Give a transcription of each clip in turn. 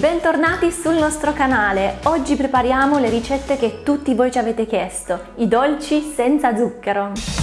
bentornati sul nostro canale. Oggi prepariamo le ricette che tutti voi ci avete chiesto, i dolci senza zucchero.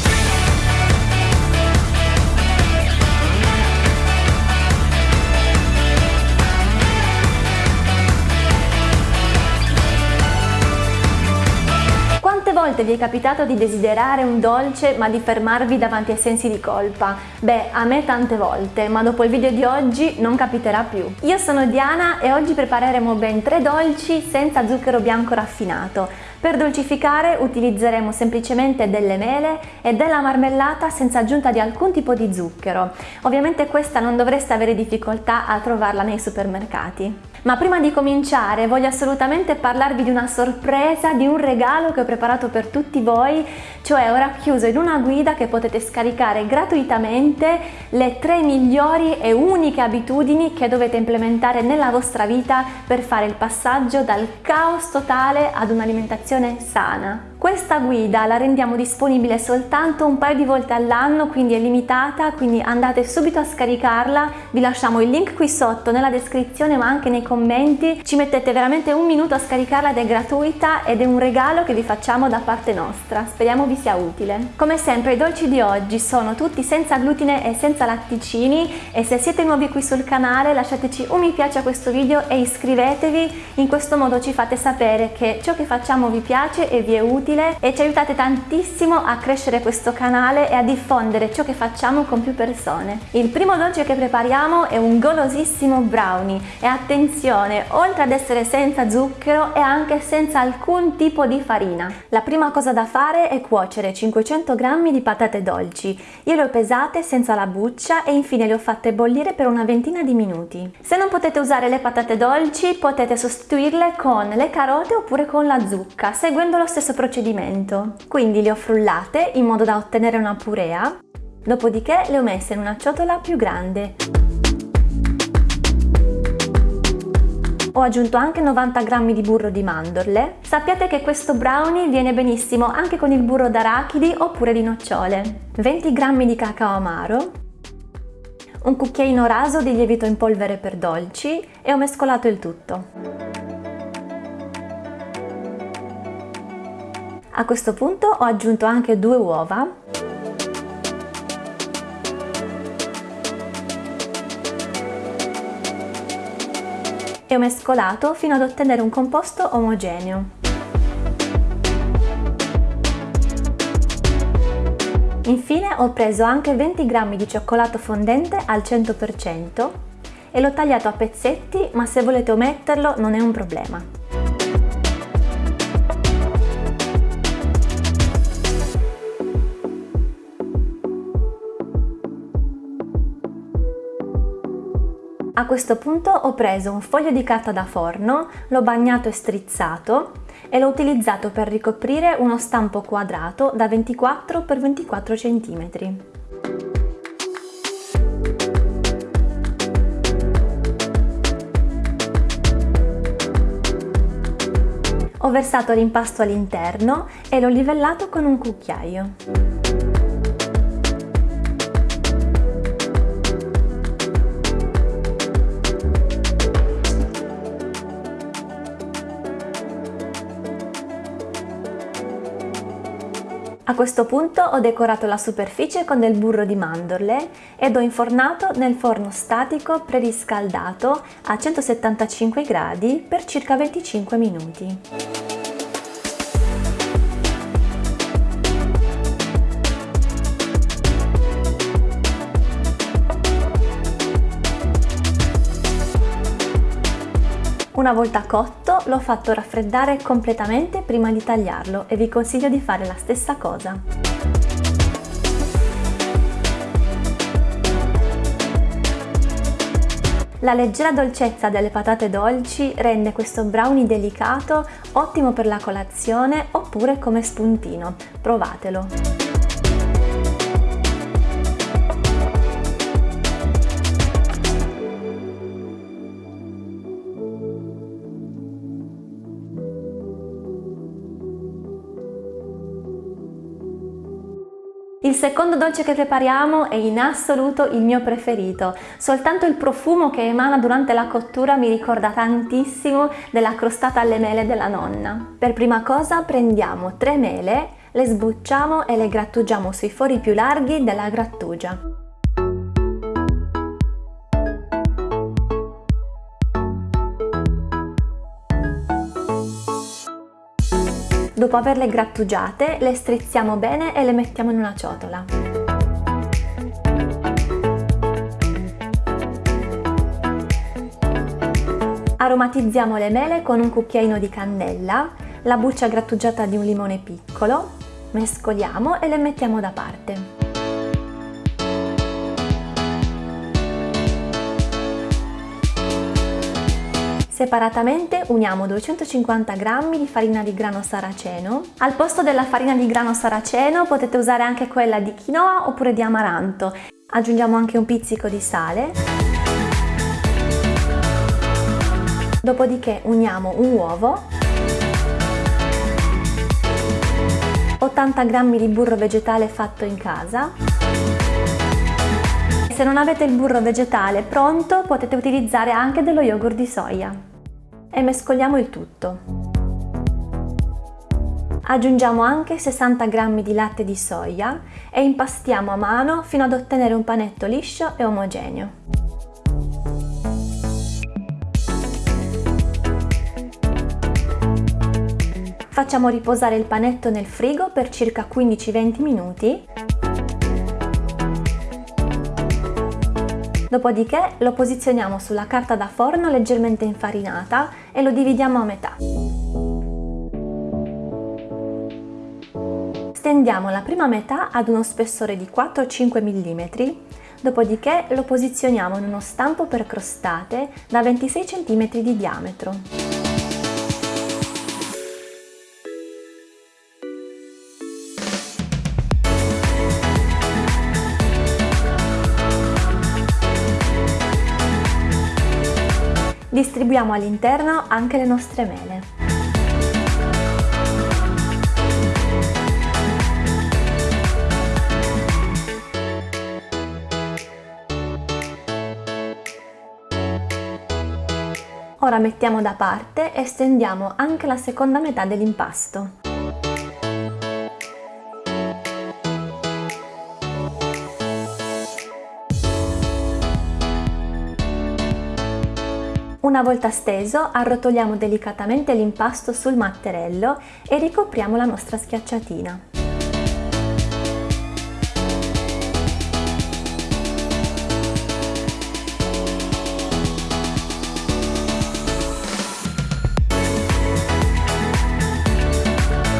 Volte vi è capitato di desiderare un dolce ma di fermarvi davanti ai sensi di colpa? Beh, a me tante volte, ma dopo il video di oggi non capiterà più. Io sono Diana e oggi prepareremo ben tre dolci senza zucchero bianco raffinato. Per dolcificare utilizzeremo semplicemente delle mele e della marmellata senza aggiunta di alcun tipo di zucchero. Ovviamente questa non dovreste avere difficoltà a trovarla nei supermercati. Ma prima di cominciare voglio assolutamente parlarvi di una sorpresa, di un regalo che ho preparato per tutti voi, cioè ho racchiuso in una guida che potete scaricare gratuitamente le tre migliori e uniche abitudini che dovete implementare nella vostra vita per fare il passaggio dal caos totale ad un'alimentazione sana. Questa guida la rendiamo disponibile soltanto un paio di volte all'anno, quindi è limitata, quindi andate subito a scaricarla, vi lasciamo il link qui sotto nella descrizione ma anche nei commenti, ci mettete veramente un minuto a scaricarla ed è gratuita ed è un regalo che vi facciamo da parte nostra, speriamo vi sia utile. Come sempre i dolci di oggi sono tutti senza glutine e senza latticini e se siete nuovi qui sul canale lasciateci un mi piace a questo video e iscrivetevi, in questo modo ci fate sapere che ciò che facciamo vi piace e vi è utile utile e ci aiutate tantissimo a crescere questo canale e a diffondere ciò che facciamo con più persone. Il primo dolce che prepariamo è un golosissimo brownie e attenzione, oltre ad essere senza zucchero è anche senza alcun tipo di farina. La prima cosa da fare è cuocere 500 g di patate dolci. Io le ho pesate senza la buccia e infine le ho fatte bollire per una ventina di minuti. Se non potete usare le patate dolci potete sostituirle con le carote oppure con la zucca, seguendo lo stesso procedimento procedimento. Quindi le ho frullate in modo da ottenere una purea, dopodiché le ho messe in una ciotola più grande. Ho aggiunto anche 90 g di burro di mandorle. Sappiate che questo brownie viene benissimo anche con il burro d'arachidi oppure di nocciole. 20 g di cacao amaro, un cucchiaino raso di lievito in polvere per dolci e ho mescolato il tutto. A questo punto ho aggiunto anche due uova e ho mescolato fino ad ottenere un composto omogeneo. Infine ho preso anche 20 g di cioccolato fondente al 100% e l'ho tagliato a pezzetti ma se volete ometterlo non è un problema. A questo punto ho preso un foglio di carta da forno, l'ho bagnato e strizzato e l'ho utilizzato per ricoprire uno stampo quadrato da 24 x 24 cm. Ho versato l'impasto all'interno e l'ho livellato con un cucchiaio. A questo punto ho decorato la superficie con del burro di mandorle ed ho infornato nel forno statico preriscaldato a 175 gradi per circa 25 minuti. Una volta cotto l'ho fatto raffreddare completamente prima di tagliarlo e vi consiglio di fare la stessa cosa. La leggera dolcezza delle patate dolci rende questo brownie delicato ottimo per la colazione oppure come spuntino. Provatelo! Secondo dolce che prepariamo è in assoluto il mio preferito, soltanto il profumo che emana durante la cottura mi ricorda tantissimo della crostata alle mele della nonna. Per prima cosa prendiamo tre mele, le sbucciamo e le grattugiamo sui fori più larghi della grattugia. Dopo averle grattugiate, le strizziamo bene e le mettiamo in una ciotola. Aromatizziamo le mele con un cucchiaino di cannella, la buccia grattugiata di un limone piccolo, mescoliamo e le mettiamo da parte. Separatamente uniamo 250 g di farina di grano saraceno. Al posto della farina di grano saraceno potete usare anche quella di quinoa oppure di amaranto. Aggiungiamo anche un pizzico di sale. Dopodiché uniamo un uovo, 80 g di burro vegetale fatto in casa se non avete il burro vegetale pronto potete utilizzare anche dello yogurt di soia. E mescoliamo il tutto. Aggiungiamo anche 60 g di latte di soia e impastiamo a mano fino ad ottenere un panetto liscio e omogeneo. Facciamo riposare il panetto nel frigo per circa 15-20 minuti Dopodiché lo posizioniamo sulla carta da forno leggermente infarinata e lo dividiamo a metà. Stendiamo la prima metà ad uno spessore di 4-5 mm, dopodiché lo posizioniamo in uno stampo per crostate da 26 cm di diametro. Distribuiamo all'interno anche le nostre mele. Ora mettiamo da parte e stendiamo anche la seconda metà dell'impasto. Una volta steso arrotoliamo delicatamente l'impasto sul matterello e ricopriamo la nostra schiacciatina.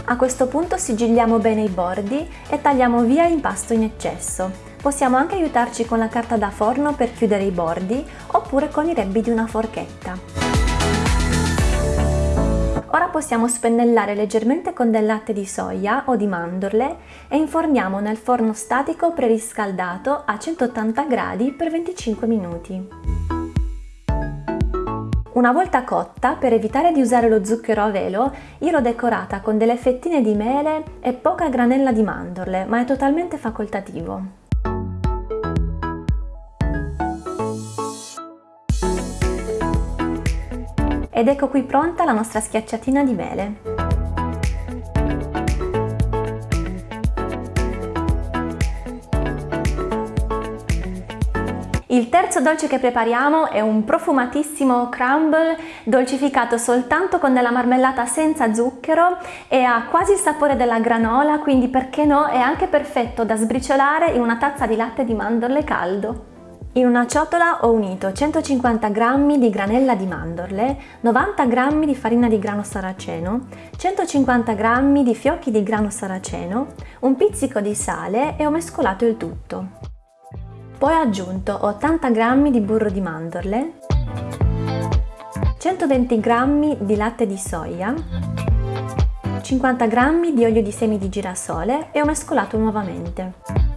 A questo punto sigilliamo bene i bordi e tagliamo via l'impasto in eccesso. Possiamo anche aiutarci con la carta da forno per chiudere i bordi oppure con i rebbi di una forchetta. Ora possiamo spennellare leggermente con del latte di soia o di mandorle e inforniamo nel forno statico preriscaldato a 180 gradi per 25 minuti. Una volta cotta, per evitare di usare lo zucchero a velo, io l'ho decorata con delle fettine di mele e poca granella di mandorle, ma è totalmente facoltativo. Ed ecco qui pronta la nostra schiacciatina di mele. Il terzo dolce che prepariamo è un profumatissimo crumble dolcificato soltanto con della marmellata senza zucchero e ha quasi il sapore della granola, quindi perché no è anche perfetto da sbriciolare in una tazza di latte di mandorle caldo. In una ciotola ho unito 150 g di granella di mandorle, 90 g di farina di grano saraceno, 150 g di fiocchi di grano saraceno, un pizzico di sale e ho mescolato il tutto. Poi ho aggiunto 80 g di burro di mandorle, 120 g di latte di soia, 50 g di olio di semi di girasole e ho mescolato nuovamente.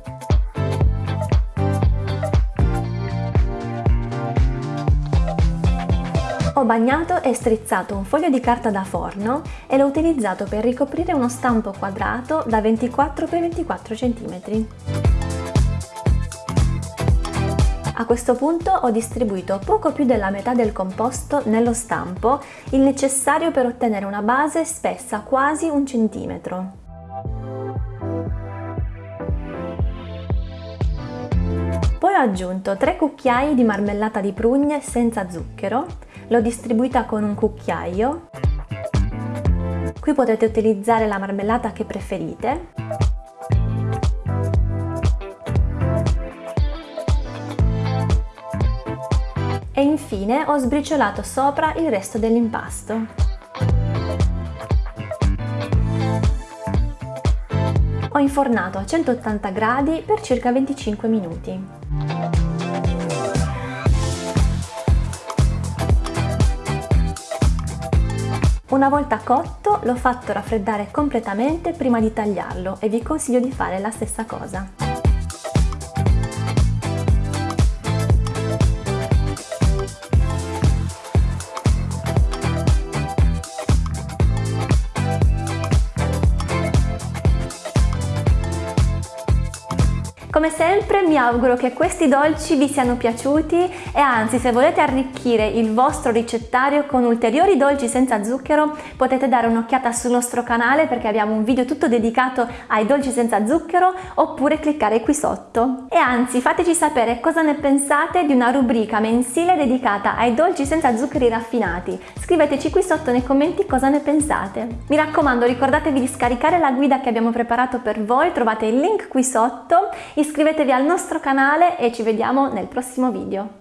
Ho bagnato e strizzato un foglio di carta da forno e l'ho utilizzato per ricoprire uno stampo quadrato da 24 x 24 cm. A questo punto ho distribuito poco più della metà del composto nello stampo, il necessario per ottenere una base spessa quasi un centimetro. Poi ho aggiunto 3 cucchiai di marmellata di prugne senza zucchero, l'ho distribuita con un cucchiaio. Qui potete utilizzare la marmellata che preferite. E infine ho sbriciolato sopra il resto dell'impasto. Ho infornato a 180 gradi per circa 25 minuti. Una volta cotto l'ho fatto raffreddare completamente prima di tagliarlo e vi consiglio di fare la stessa cosa. Come sempre mi auguro che questi dolci vi siano piaciuti e anzi se volete arricchire il vostro ricettario con ulteriori dolci senza zucchero potete dare un'occhiata sul nostro canale perché abbiamo un video tutto dedicato ai dolci senza zucchero oppure cliccare qui sotto. E anzi fateci sapere cosa ne pensate di una rubrica mensile dedicata ai dolci senza zuccheri raffinati. Scriveteci qui sotto nei commenti cosa ne pensate. Mi raccomando ricordatevi di scaricare la guida che abbiamo preparato per voi, trovate il link qui sotto iscrivetevi al nostro canale e ci vediamo nel prossimo video.